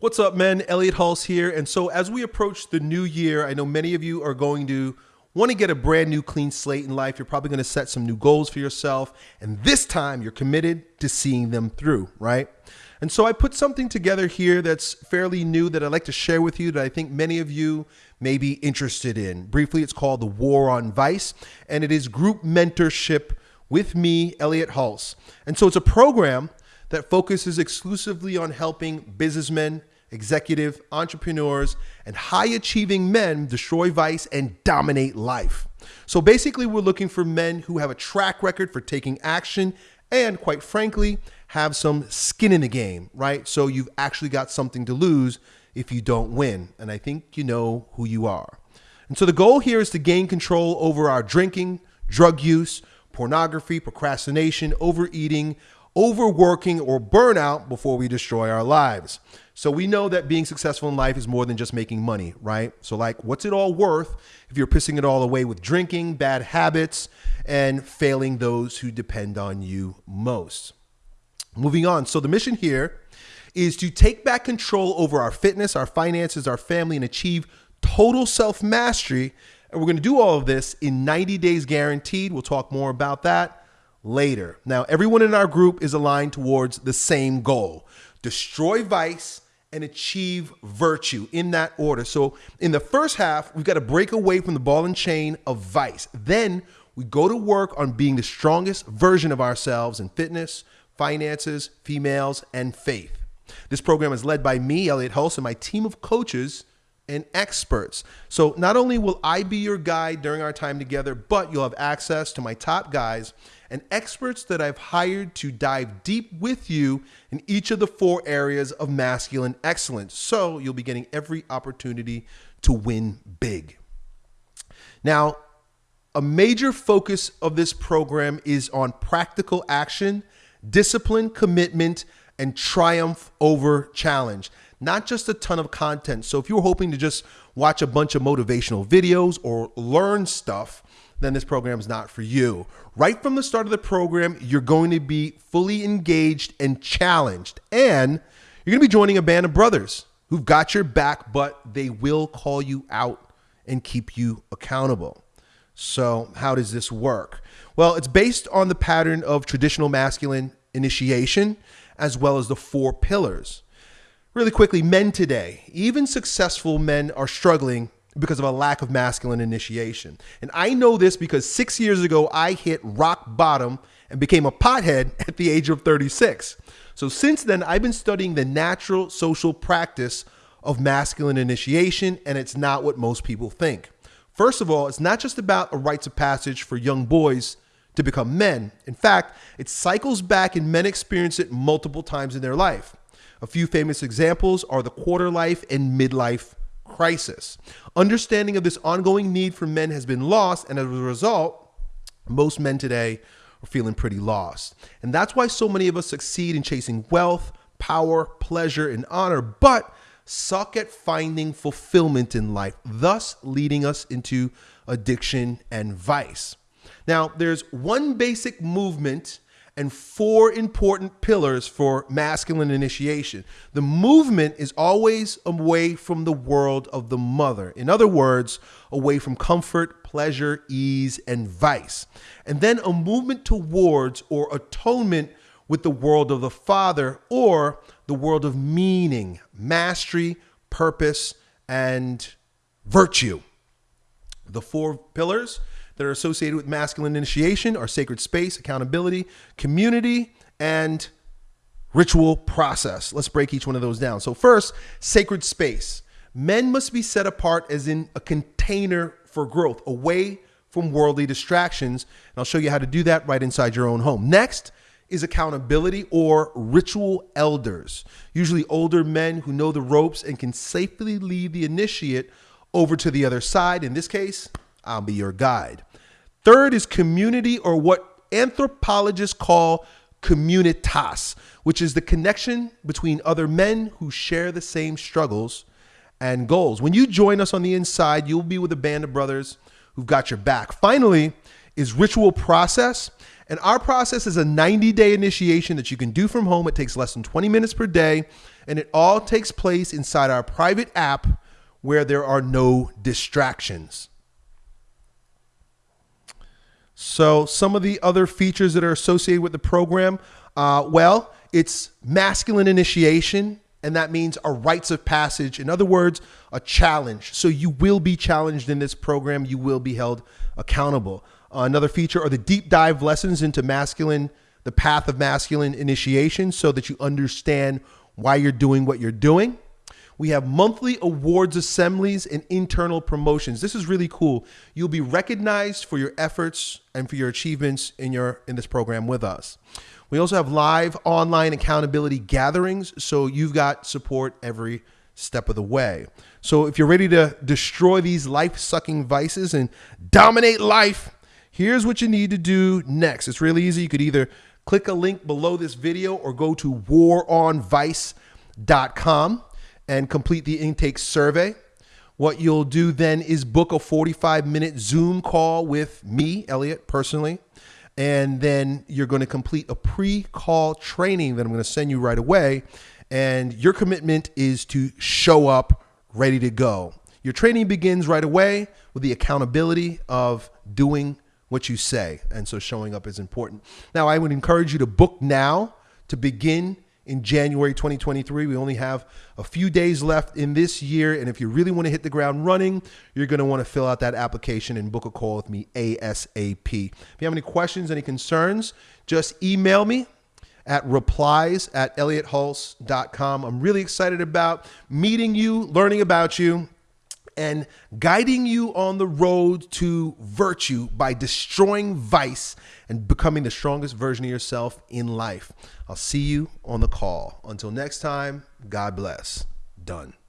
What's up, men? Elliot Hulse here. And so, as we approach the new year, I know many of you are going to want to get a brand new clean slate in life. You're probably going to set some new goals for yourself. And this time, you're committed to seeing them through, right? And so, I put something together here that's fairly new that I'd like to share with you that I think many of you may be interested in. Briefly, it's called The War on Vice, and it is group mentorship with me, Elliot Hulse. And so, it's a program that focuses exclusively on helping businessmen, executive, entrepreneurs, and high achieving men destroy vice and dominate life. So basically, we're looking for men who have a track record for taking action and, quite frankly, have some skin in the game, right? So you've actually got something to lose if you don't win. And I think you know who you are. And so the goal here is to gain control over our drinking, drug use, pornography, procrastination, overeating, overworking, or burnout before we destroy our lives. So we know that being successful in life is more than just making money, right? So, like, what's it all worth if you're pissing it all away with drinking, bad habits, and failing those who depend on you most? Moving on. So, the mission here is to take back control over our fitness, our finances, our family, and achieve total self mastery. And we're going to do all of this in 90 days guaranteed. We'll talk more about that later. Now, everyone in our group is aligned towards the same goal destroy vice and achieve virtue in that order. So in the first half, we've got to break away from the ball and chain of vice. Then we go to work on being the strongest version of ourselves in fitness, finances, females, and faith. This program is led by me, Elliot Hulse, and my team of coaches and experts. So not only will I be your guide during our time together, but you'll have access to my top guys and experts that I've hired to dive deep with you in each of the four areas of masculine excellence. So you'll be getting every opportunity to win big. Now, a major focus of this program is on practical action, discipline, commitment, and triumph over challenge. Not just a ton of content. So if you're hoping to just watch a bunch of motivational videos or learn stuff, then this program is not for you. Right from the start of the program, you're going to be fully engaged and challenged. And you're going to be joining a band of brothers who've got your back, but they will call you out and keep you accountable. So, how does this work? Well, it's based on the pattern of traditional masculine initiation as well as the four pillars. Really quickly, men today, even successful men are struggling because of a lack of masculine initiation. And I know this because six years ago, I hit rock bottom and became a pothead at the age of 36. So since then, I've been studying the natural social practice of masculine initiation, and it's not what most people think. First of all, it's not just about a rites of passage for young boys to become men. In fact, it cycles back and men experience it multiple times in their life. A few famous examples are the quarter life and midlife crisis. Understanding of this ongoing need for men has been lost, and as a result, most men today are feeling pretty lost. And that's why so many of us succeed in chasing wealth, power, pleasure, and honor, but suck at finding fulfillment in life, thus leading us into addiction and vice. Now, there's one basic movement and four important pillars for masculine initiation. The movement is always away from the world of the mother. In other words, away from comfort, pleasure, ease, and vice. And then a movement towards or atonement with the world of the father or the world of meaning, mastery, purpose, and virtue. The four pillars that are associated with masculine initiation are sacred space, accountability, community, and ritual process. Let's break each one of those down. So, first, sacred space. Men must be set apart as in a container for growth, away from worldly distractions. And I'll show you how to do that right inside your own home. Next is accountability or ritual elders, usually older men who know the ropes and can safely lead the initiate over to the other side. In this case, I'll be your guide. Third is community, or what anthropologists call communitas, which is the connection between other men who share the same struggles and goals. When you join us on the inside, you'll be with a band of brothers who've got your back. Finally, is ritual process. And our process is a 90 day initiation that you can do from home. It takes less than 20 minutes per day And it all takes place inside our private app where there are no distractions. So, some of the other features that are associated with the program, uh, well, it's masculine initiation, and that means a rites of passage. In other words, a challenge. So, you will be challenged in this program, you will be held accountable. Uh, another feature are the deep dive lessons into masculine, the path of masculine initiation, so that you understand why you're doing what you're doing. We have monthly awards assemblies and internal promotions. This is really cool. You'll be recognized for your efforts and for your achievements in your in this program with us. We also have live online accountability gatherings, so you've got support every step of the way. So if you're ready to destroy these life-sucking vices and dominate life, here's what you need to do next. It's really easy. You could either click a link below this video or go to waronvice.com and complete the intake survey. What you'll do then is book a 45 minute Zoom call with me, Elliot, personally. And then you're going to complete a pre call training that I'm going to send you right away. And your commitment is to show up ready to go. Your training begins right away with the accountability of doing what you say. And so showing up is important. Now, I would encourage you to book now to begin in January 2023. We only have a few days left in this year. And if you really want to hit the ground running, you're going to want to fill out that application and book a call with me ASAP. If you have any questions, any concerns, just email me at replies at elliothulse.com. I'm really excited about meeting you, learning about you and guiding you on the road to virtue by destroying vice and becoming the strongest version of yourself in life. I'll see you on the call. Until next time, God bless. Done.